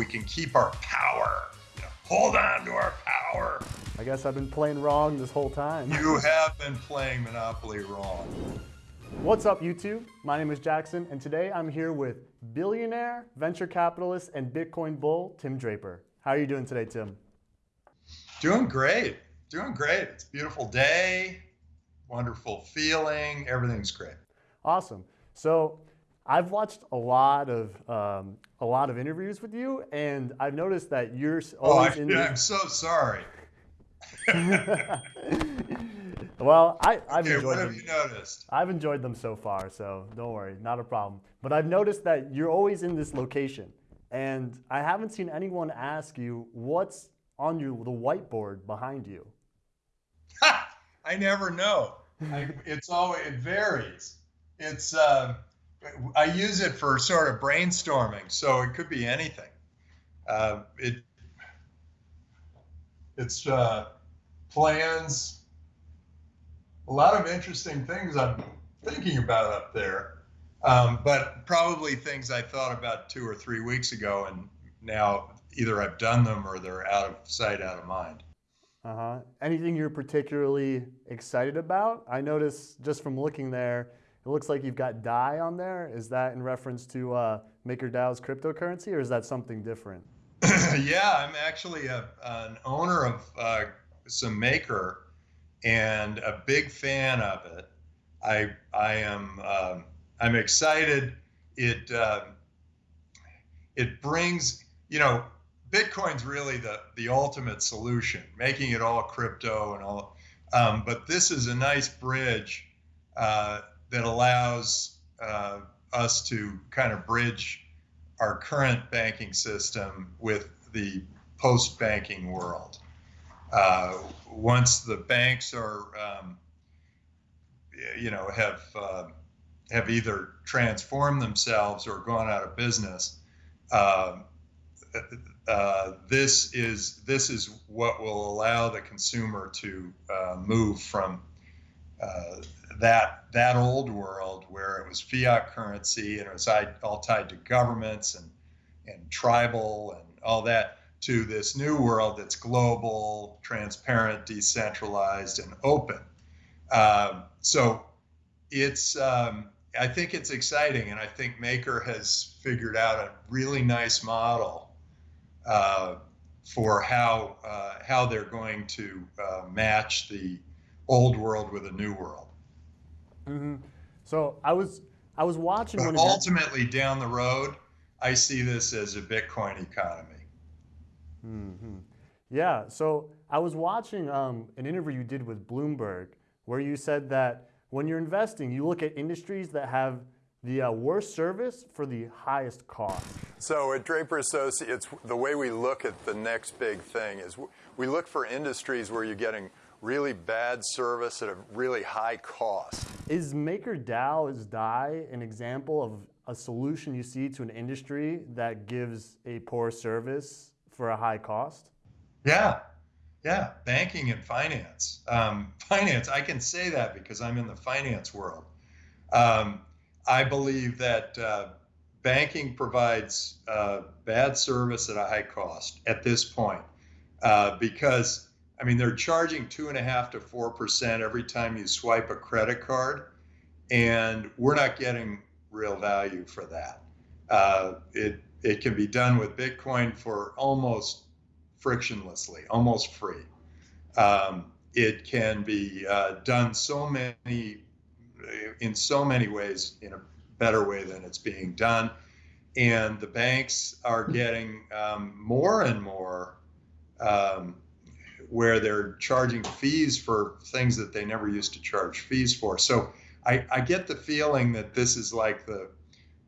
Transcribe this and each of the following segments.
we can keep our power. You know, hold on to our power. I guess I've been playing wrong this whole time. You have been playing Monopoly wrong. What's up, YouTube? My name is Jackson, and today I'm here with billionaire, venture capitalist, and Bitcoin bull, Tim Draper. How are you doing today, Tim? Doing great. Doing great. It's a beautiful day, wonderful feeling. Everything's great. Awesome. So, I've watched a lot of um, a lot of interviews with you, and I've noticed that you're oh, always I, in. I'm so sorry. well, I, I've okay, enjoyed what them. have you noticed? I've enjoyed them so far, so don't worry, not a problem. But I've noticed that you're always in this location, and I haven't seen anyone ask you what's on your the whiteboard behind you. Ha! I never know. I, it's always it varies. It's uh, I use it for sort of brainstorming, so it could be anything. Uh, it it's uh, plans, a lot of interesting things I'm thinking about up there, um, but probably things I thought about two or three weeks ago, and now either I've done them or they're out of sight, out of mind. Uh huh. Anything you're particularly excited about? I noticed just from looking there, it looks like you've got DAI on there. Is that in reference to uh, MakerDAO's cryptocurrency, or is that something different? yeah, I'm actually a, an owner of uh, some Maker and a big fan of it. I I am um, I'm excited. It uh, it brings you know Bitcoin's really the the ultimate solution, making it all crypto and all. Um, but this is a nice bridge uh, that allows uh, us to kind of bridge our current banking system with the post banking world. Uh, once the banks are, um, you know, have uh, have either transformed themselves or gone out of business, um, uh, this is this is what will allow the consumer to uh, move from uh, that that old world where it was fiat currency and it was all tied to governments and and tribal and all that to this new world that's global, transparent, decentralized, and open. Um, so it's um, I think it's exciting, and I think Maker has figured out a really nice model uh, for how uh, how they're going to uh, match the old world with a new world. Mm-hmm. So I was I was watching. But ultimately, down the road, I see this as a Bitcoin economy. Mm-hmm. Yeah. So I was watching um, an interview you did with Bloomberg, where you said that when you're investing, you look at industries that have the uh, worst service for the highest cost. So at Draper Associates, the way we look at the next big thing is we look for industries where you're getting really bad service at a really high cost. Is MakerDAO, is DAI an example of a solution you see to an industry that gives a poor service for a high cost? Yeah, yeah, banking and finance. Um, finance, I can say that because I'm in the finance world. Um, I believe that uh, banking provides uh, bad service at a high cost at this point uh, because, I mean, they're charging two and a half to four percent every time you swipe a credit card, and we're not getting real value for that. Uh, it it can be done with Bitcoin for almost frictionlessly, almost free. Um, it can be uh, done so many in so many ways in a better way than it's being done, and the banks are getting um, more and more um, where they're charging fees for things that they never used to charge fees for. So I, I get the feeling that this is like the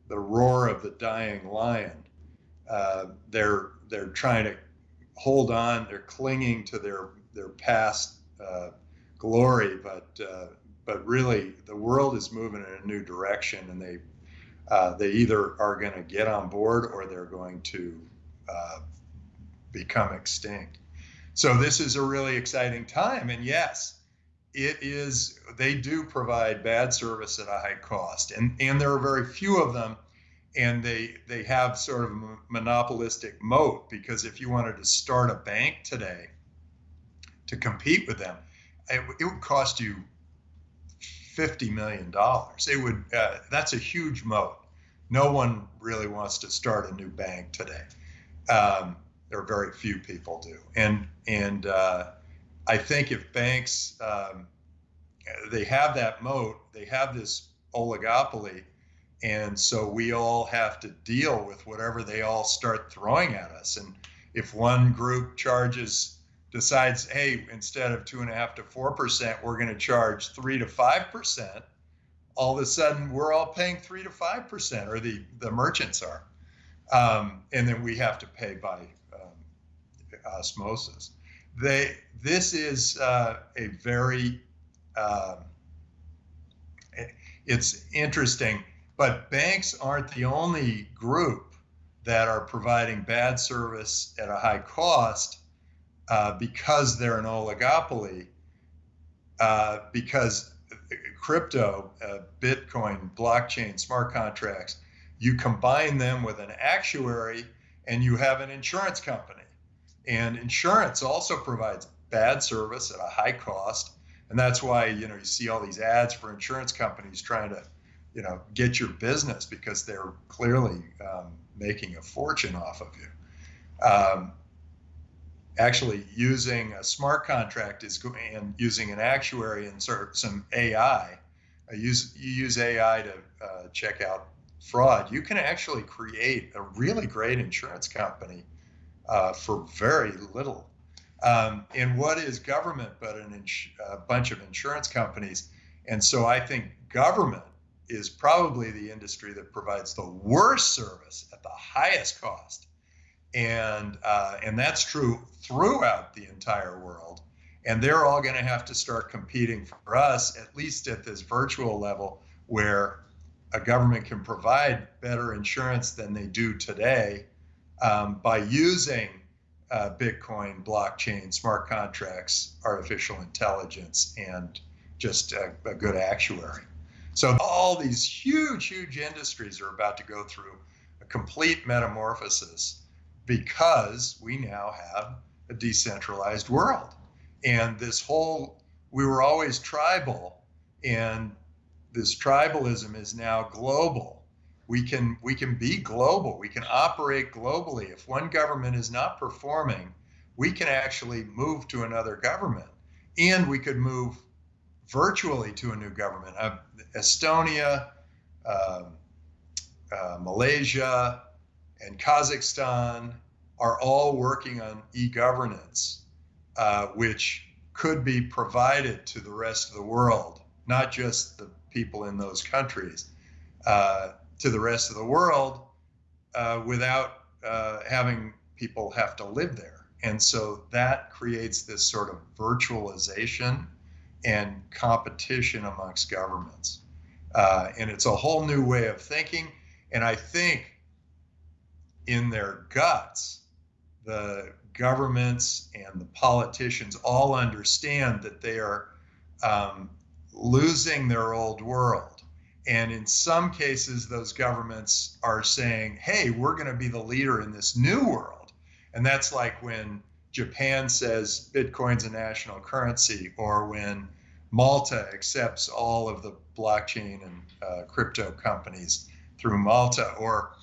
the roar of the dying lion. Uh, they're they're trying to hold on. They're clinging to their their past uh, glory, but uh, but really the world is moving in a new direction, and they uh, they either are going to get on board or they're going to uh, become extinct. So this is a really exciting time, and yes, it is they do provide bad service at a high cost and and there are very few of them and they they have sort of a monopolistic moat because if you wanted to start a bank today to compete with them, it, it would cost you fifty million dollars. It would uh, that's a huge moat. No one really wants to start a new bank today. Um, there are very few people do, and and uh, I think if banks um, they have that moat, they have this oligopoly, and so we all have to deal with whatever they all start throwing at us. And if one group charges decides, hey, instead of two and a half to four percent, we're going to charge three to five percent. All of a sudden, we're all paying three to five percent, or the the merchants are, um, and then we have to pay by osmosis. They this is uh, a very um, it's interesting, but banks aren't the only group that are providing bad service at a high cost uh, because they're an oligopoly, uh, because crypto, uh, Bitcoin, blockchain, smart contracts, you combine them with an actuary and you have an insurance company. And insurance also provides bad service at a high cost. And that's why, you know, you see all these ads for insurance companies trying to, you know, get your business because they're clearly um, making a fortune off of you. Um, actually using a smart contract is and using an actuary and sort some AI. Uh, use you use AI to uh, check out fraud. You can actually create a really great insurance company uh, for very little. Um, and what is government but an ins- a bunch of insurance companies? And so I think government is probably the industry that provides the worst service at the highest cost and uh, and that's true throughout the entire world. And they're all going to have to start competing for us, at least at this virtual level, where a government can provide better insurance than they do today um, by using uh, Bitcoin, blockchain, smart contracts, artificial intelligence, and just a, a good actuary. So all these huge, huge industries are about to go through a complete metamorphosis because we now have a decentralized world. And this whole, we were always tribal, and this tribalism is now global. We can we can be global. We can operate globally. If one government is not performing, we can actually move to another government, and we could move virtually to a new government. Uh, Estonia, uh, uh, Malaysia, and Kazakhstan are all working on e-governance, uh, which could be provided to the rest of the world, not just the people in those countries, uh, to the rest of the world uh, without uh, having people have to live there. And so that creates this sort of virtualization and competition amongst governments. Uh, and it's a whole new way of thinking. And I think in their guts, the governments and the politicians all understand that they are um, losing their old world. And in some cases, those governments are saying, hey, we're going to be the leader in this new world. And that's like when Japan says Bitcoin's a national currency, or when Malta accepts all of the blockchain and uh, crypto companies through Malta, or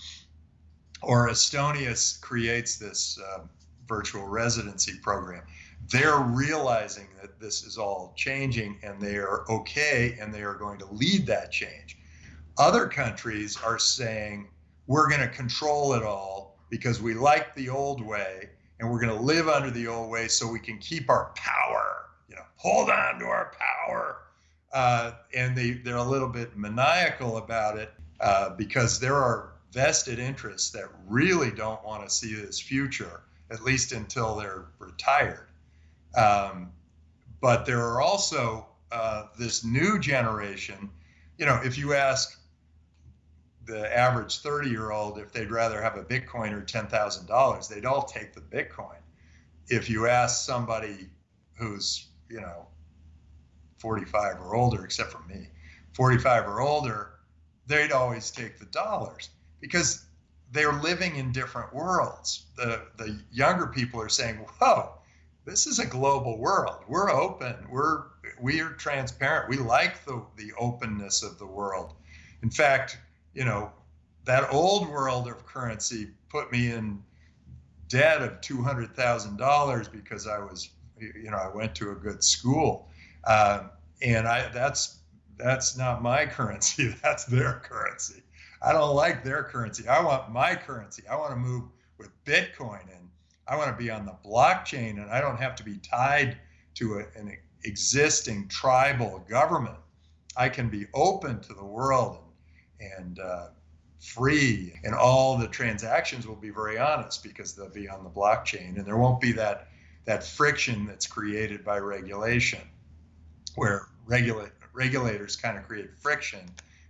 or Estonia creates this uh, virtual residency program. They're realizing that this is all changing and they are okay and they are going to lead that change. Other countries are saying, we're going to control it all because we like the old way and we're going to live under the old way so we can keep our power, you know, hold on to our power. Uh, and they, they're a little bit maniacal about it uh, because there are vested interests that really don't want to see this future, at least until they're retired. Um, but there are also uh, this new generation. You know, if you ask the average 30 year old if they'd rather have a Bitcoin or $10,000, they'd all take the Bitcoin. If you ask somebody who's, you know, 45 or older, except for me, 45 or older, they'd always take the dollars because they're living in different worlds. The the younger people are saying, "Whoa, this is a global world. We're open. We're we are transparent. We like the the openness of the world. In fact, you know, that old world of currency put me in debt of two hundred thousand dollars because I was, you know, I went to a good school, uh, and I that's that's not my currency. That's their currency. I don't like their currency. I want my currency. I want to move with Bitcoin and I want to be on the blockchain and I don't have to be tied to a, an existing tribal government. I can be open to the world and, and uh, free, and all the transactions will be very honest because they'll be on the blockchain, and there won't be that that friction that's created by regulation, where regula- regulators kind of create friction,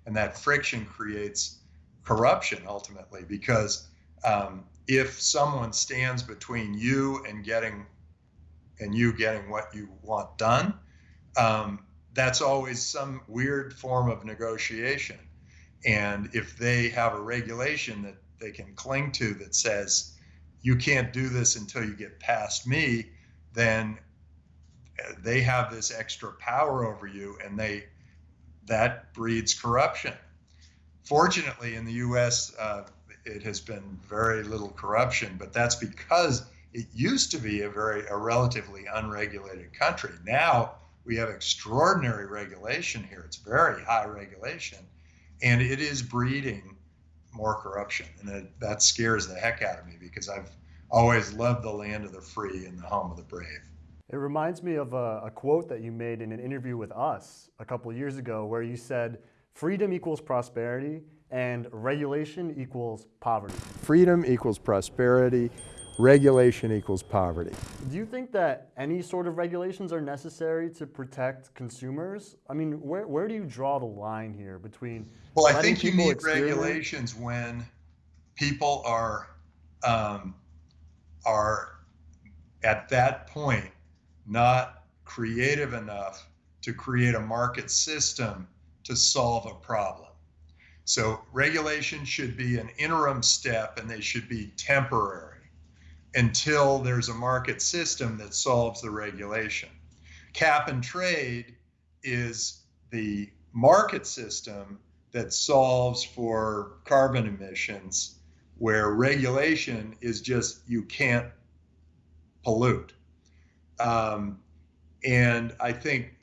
and that friction creates corruption ultimately because um, if someone stands between you and getting and you getting what you want done um, that's always some weird form of negotiation and if they have a regulation that they can cling to that says you can't do this until you get past me then they have this extra power over you and they that breeds corruption Fortunately, in the U.S., uh, it has been very little corruption, but that's because it used to be a very a relatively unregulated country. Now we have extraordinary regulation here. It's very high regulation, and it is breeding more corruption, and that scares the heck out of me because I've always loved the land of the free and the home of the brave. It reminds me of a, a quote that you made in an interview with us a couple years ago, where you said freedom equals prosperity and regulation equals poverty. Freedom equals prosperity, regulation equals poverty. Do you think that any sort of regulations are necessary to protect consumers? I mean, where, where do you draw the line here between? Well, I think you need regulations when people are um, are at that point not creative enough to create a market system to solve a problem. So regulation should be an interim step and they should be temporary until there's a market system that solves the regulation. Cap and trade is the market system that solves for carbon emissions, where regulation is just you can't pollute. Um, and I think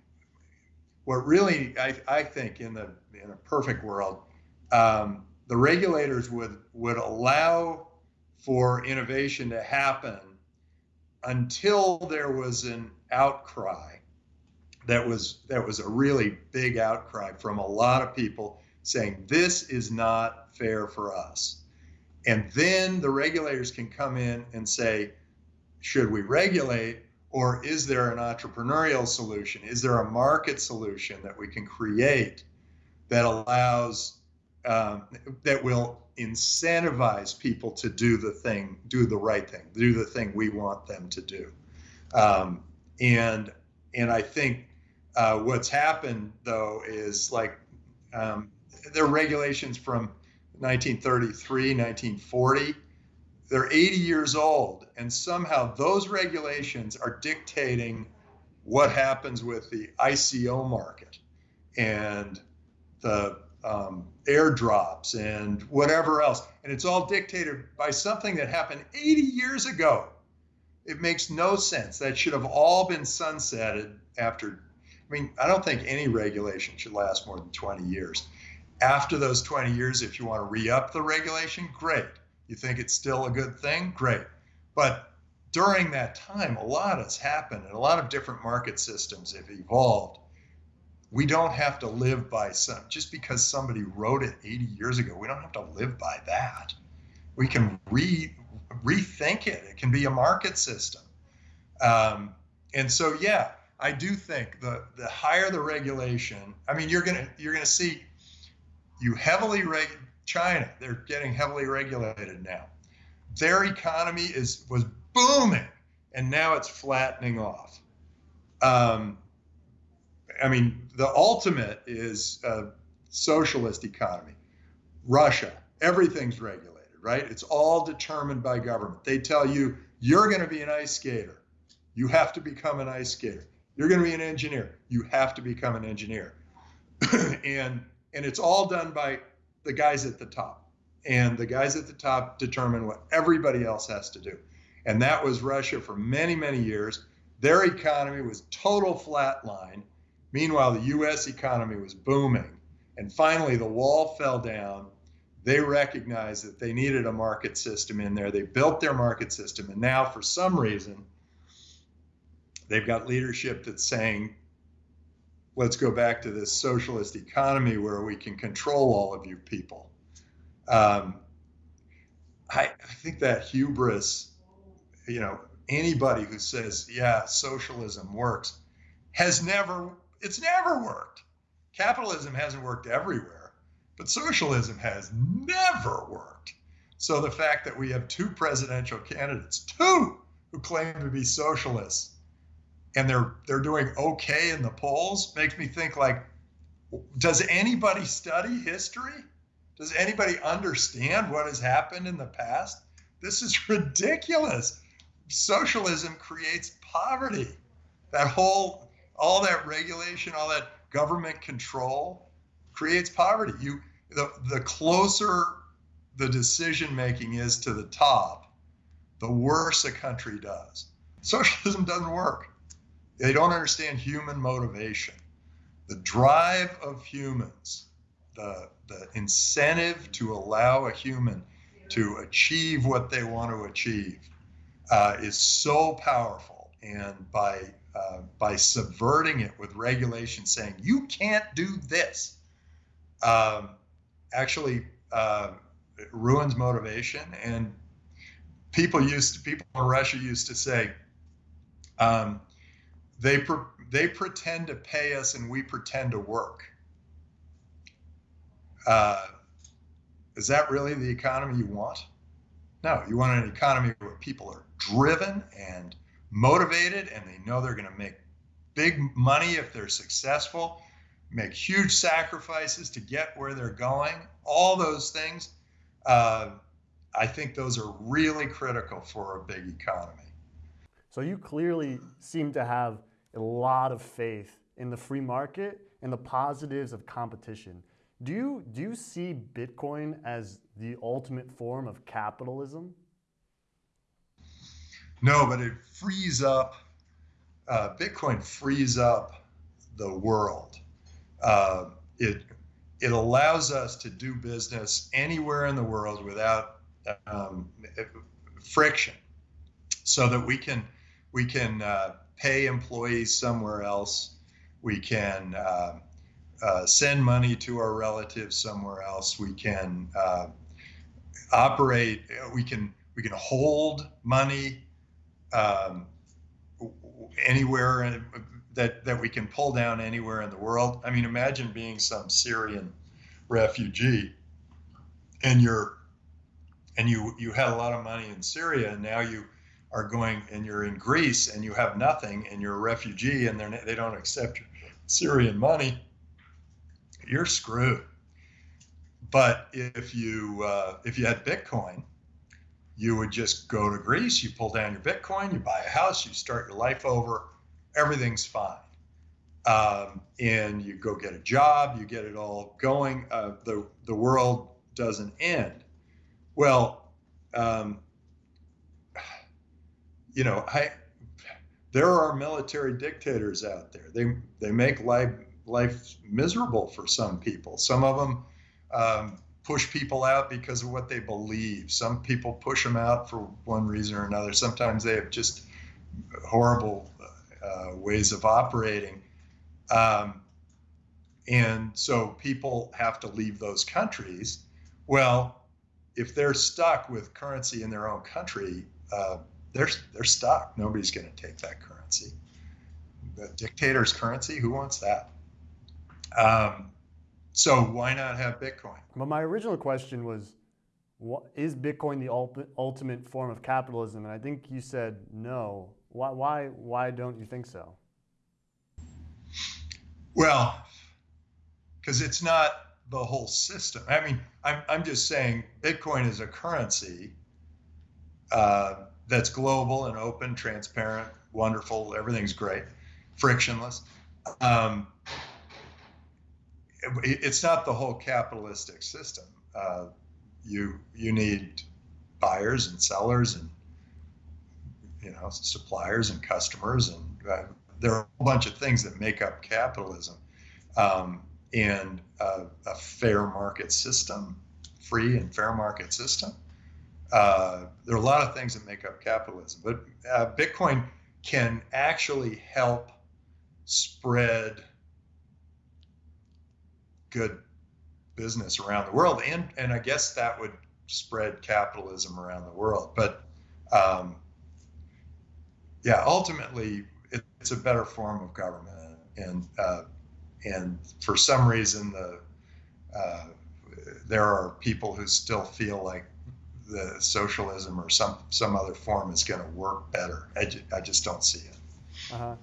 what really I, I think in the in a perfect world, um, the regulators would would allow for innovation to happen until there was an outcry that was that was a really big outcry from a lot of people saying this is not fair for us and then the regulators can come in and say should we regulate or is there an entrepreneurial solution? Is there a market solution that we can create that allows, um, that will incentivize people to do the thing, do the right thing, do the thing we want them to do? Um, and and I think uh, what's happened though is like um, there are regulations from 1933, 1940 they're 80 years old, and somehow those regulations are dictating what happens with the ICO market and the um, airdrops and whatever else. And it's all dictated by something that happened 80 years ago. It makes no sense. That should have all been sunsetted after. I mean, I don't think any regulation should last more than 20 years. After those 20 years, if you want to re up the regulation, great you think it's still a good thing? Great. But during that time, a lot has happened and a lot of different market systems have evolved. We don't have to live by some, just because somebody wrote it 80 years ago, we don't have to live by that. We can re, rethink it. It can be a market system. Um, and so, yeah, I do think the, the higher the regulation, I mean, you're going to, you're to see you heavily reg, China, they're getting heavily regulated now. Their economy is was booming, and now it's flattening off. Um, I mean, the ultimate is a socialist economy. Russia, everything's regulated, right? It's all determined by government. They tell you you're going to be an ice skater, you have to become an ice skater. You're going to be an engineer, you have to become an engineer, and and it's all done by the guys at the top, and the guys at the top determine what everybody else has to do, and that was Russia for many many years. Their economy was total flatline. Meanwhile, the U.S. economy was booming. And finally, the wall fell down. They recognized that they needed a market system in there. They built their market system. And now, for some reason, they've got leadership that's saying, let's go back to this socialist economy where we can control all of you people. Um, I, I think that hubris, you know, anybody who says, yeah, socialism works, has never, it's never worked. Capitalism hasn't worked everywhere, but socialism has never worked. So the fact that we have two presidential candidates, two who claim to be socialists, and they're they're doing okay in the polls makes me think like does anybody study history? Does anybody understand what has happened in the past? This is ridiculous. Socialism creates poverty. That whole all that regulation, all that government control creates poverty. You the the closer the decision making is to the top, the worse a country does. Socialism doesn't work. They don't understand human motivation. The drive of humans, the, the incentive to allow a human to achieve what they want to achieve uh, is so powerful. And by uh, by subverting it with regulation, saying you can't do this, um, actually uh, ruins motivation. And people used to, people in Russia used to say, um, they pre- they pretend to pay us and we pretend to work. Uh, is that really the economy you want? No, you want an economy where people are driven and motivated and they know they're going to make big money if they're successful, make huge sacrifices to get where they're going. All those things, uh, I think those are really critical for a big economy. So you clearly seem to have a lot of faith in the free market and the positives of competition. Do you, do you see Bitcoin as the ultimate form of capitalism? No, but it frees up, uh, Bitcoin frees up the world. Uh, it, it allows us to do business anywhere in the world without um, friction so that we can, we can uh, pay employees somewhere else. We can uh, uh, send money to our relatives somewhere else. We can uh, operate. We can we can hold money um, anywhere that that we can pull down anywhere in the world. I mean, imagine being some Syrian refugee, and you're and you you had a lot of money in Syria, and now you are going and you're in Greece and you have nothing and you're a refugee and they don't accept Syrian money, you're screwed. But if you uh, if you had Bitcoin, you would just go to Greece, you pull down your Bitcoin, you buy a house, you start your life over, everything's fine. Um, and you go get a job, you get it all going. Uh, the the world doesn't end. Well, um, you know, I there are military dictators out there. They they make life life miserable for some people. Some of them um, push people out because of what they believe. Some people push them out for one reason or another. Sometimes they have just horrible uh, ways of operating. Um, and so people have to leave those countries. Well, if they're stuck with currency in their own country, uh, they're they're stuck. Nobody's going to take that currency. The dictator's currency. Who wants that? Um, so why not have Bitcoin? But my original question was, what, is Bitcoin the ultimate form of capitalism? And I think you said no. Why why why don't you think so? Well, because it's not the whole system. I mean, I'm, I'm just saying Bitcoin is a currency uh, that's global and open, transparent, wonderful. Everything's great, frictionless. Um, it, it's not the whole capitalistic system. Uh, you you need buyers and sellers and you know suppliers and customers and uh, there are a bunch of things that make up capitalism um, and uh, a fair market system free and fair market system uh, there are a lot of things that make up capitalism but uh, bitcoin can actually help spread good business around the world and and i guess that would spread capitalism around the world but um, yeah, ultimately, it, it's a better form of government, and uh, and for some reason, the uh, there are people who still feel like the socialism or some some other form is going to work better. I, ju- I just don't see it. Uh huh.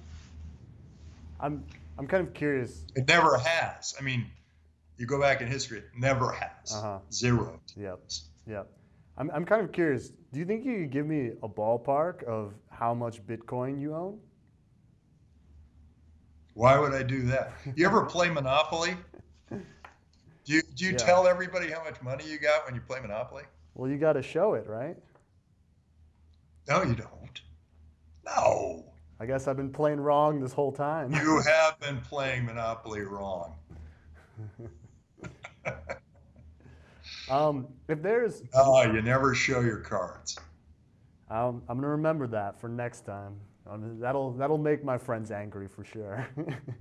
I'm I'm kind of curious. It never has. I mean, you go back in history, it never has. Uh-huh. Zero. Yep. Yep. I'm, I'm kind of curious. Do you think you could give me a ballpark of how much Bitcoin you own? Why would I do that? You ever play Monopoly? Do you, do you Yeah. tell everybody how much money you got when you play Monopoly? Well, you got to show it, right? No, you don't. No. I guess I've been playing wrong this whole time. You have been playing Monopoly wrong. um, if there's, Oh, you never show your cards. um, I'm gonna remember that for next time. Um, that'll that'll make my friends angry for sure.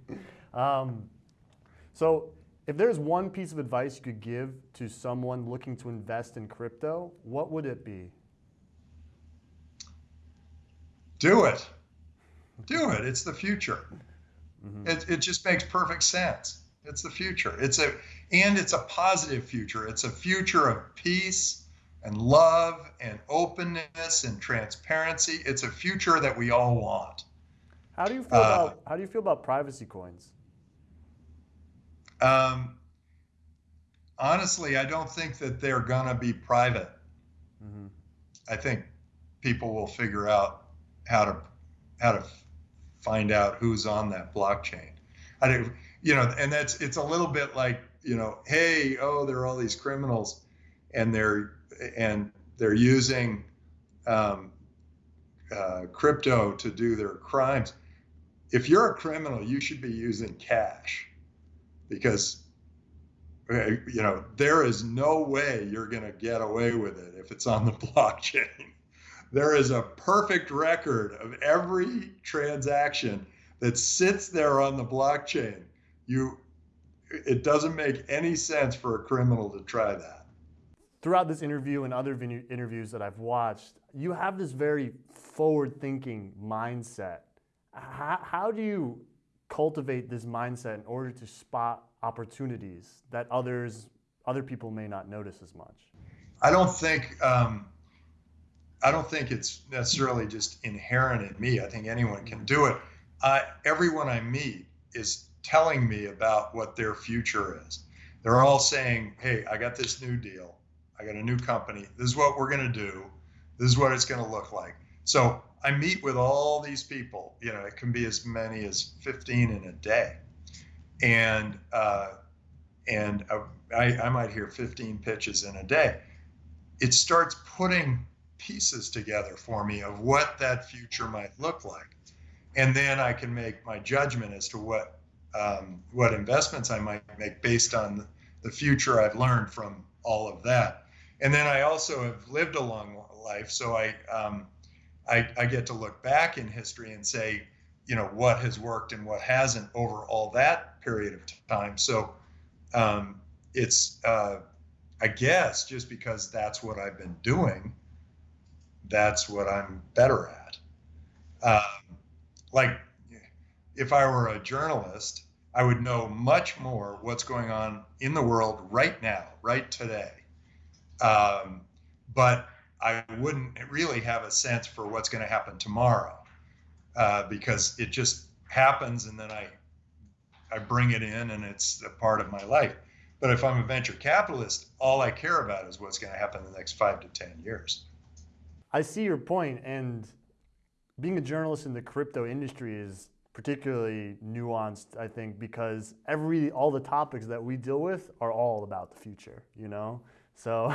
um, so, if there's one piece of advice you could give to someone looking to invest in crypto, what would it be? Do it. Do it. It's the future. Mhm. It, it just makes perfect sense. It's the future. It's a and it's a positive future. It's a future of peace and love and openness and transparency. It's a future that we all want. How do you feel Uh, about how do you feel about privacy coins? Um, honestly, I don't think that they're gonna be private. hmm I think people will figure out how to how to find out who's on that blockchain. I do, you know, and that's it's a little bit like you know, hey, oh, there are all these criminals, and they're and they're using um, uh, crypto to do their crimes. If you're a criminal, you should be using cash, because uh, you know there is no way you're going to get away with it if it's on the blockchain there is a perfect record of every transaction that sits there on the blockchain you it doesn't make any sense for a criminal to try that Throughout this interview and other interviews that I've watched, you have this very forward-thinking mindset. How, how do you cultivate this mindset in order to spot opportunities that others other people may not notice as much? i don't think um, i don't think it's necessarily just inherent in me i think anyone can do it everyone i meet is telling me about what their future is. They're all saying hey i got this new deal. I got a new company. This is what we're going to do. This is what it's going to look like. So i meet with all these people you know it can be as many as 15 in a day. And uh, and uh, I, I might hear 15 pitches in a day. It starts putting pieces together for me of what that future might look like and then i can make my judgment as to what um, what investments i might make based on the future i've learned from all of that and then i also have lived a long life so i um, I, I get to look back in history and say you know what has worked and what hasn't over all that period of time so um, it's uh, I guess just because that's what I've been doing, that's what I'm better at. Um, like, if I were a journalist, I would know much more what's going on in the world right now, right today. Um, but I wouldn't really have a sense for what's going to happen tomorrow uh, because it just happens and then I I bring it in and it's a part of my life But if I'm a venture capitalist, all I care about is what's going to happen in the next five to 10 years. I see your point, and being a journalist in the crypto industry is particularly nuanced, I think, because every all the topics that we deal with are all about the future, you know. So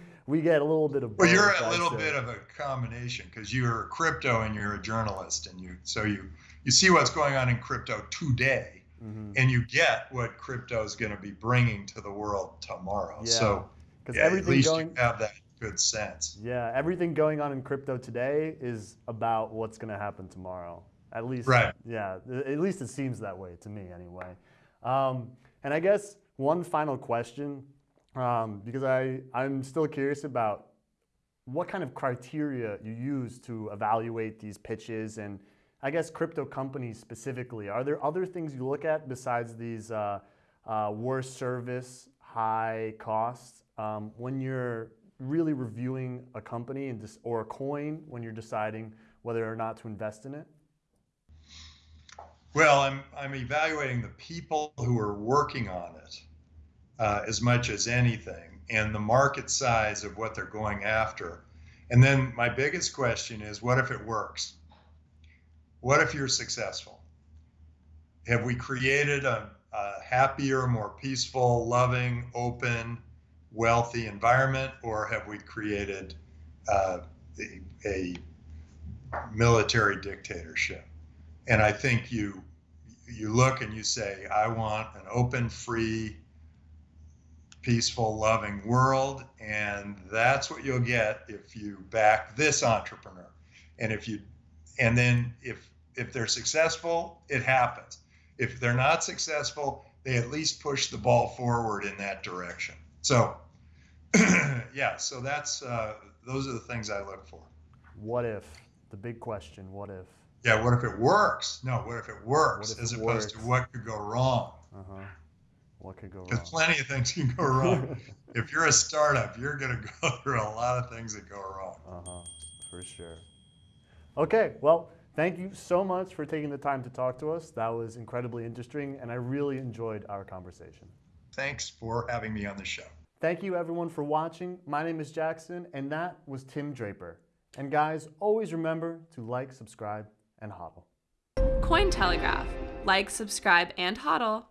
we get a little bit of. Well, you're a little bit of a combination because you're a crypto and you're a journalist, and you so you you see what's going on in crypto today, Mhm. and you get what crypto is going to be bringing to the world tomorrow. Yeah, So 'Cause yeah, at least going. you have that good sense. Yeah, everything going on in crypto today is about what's going to happen tomorrow. At least, Right. Yeah, at least it seems that way to me, anyway. Um, and I guess one final question, um, because I I'm still curious about what kind of criteria you use to evaluate these pitches, and I guess crypto companies specifically. Are there other things you look at besides these uh, uh, worst service, high costs um, when you're really reviewing a company and dis- or a coin when you're deciding whether or not to invest in it? Well, I'm I'm evaluating the people who are working on it uh, as much as anything, and the market size of what they're going after. And then my biggest question is, what if it works? What if you're successful? Have we created a, a happier, more peaceful, loving, open, wealthy environment, or have we created uh, a, a military dictatorship? and I think you you look and you say, I want an open, free, peaceful, loving world, and that's what you'll get if you back this entrepreneur. And if you and then if if they're successful, it happens. If they're not successful, they at least push the ball forward in that direction. So yeah, so that's uh, those are the things I look for. What if? The big question, what if? Yeah, what if it works? No, what if it works if as it opposed to what could go wrong? Uh-huh. What could go wrong? Because plenty of things can go wrong. if you're a startup, you're going to go through a lot of things that go wrong. Uh-huh, for sure. Okay, well, thank you so much for taking the time to talk to us. That was incredibly interesting, and I really enjoyed our conversation. Thanks for having me on the show. Thank you everyone for watching. My name is Jackson and that was Tim Draper. And guys, always remember to like, subscribe, and hodl. Cointelegraph. Like, subscribe, and hodl.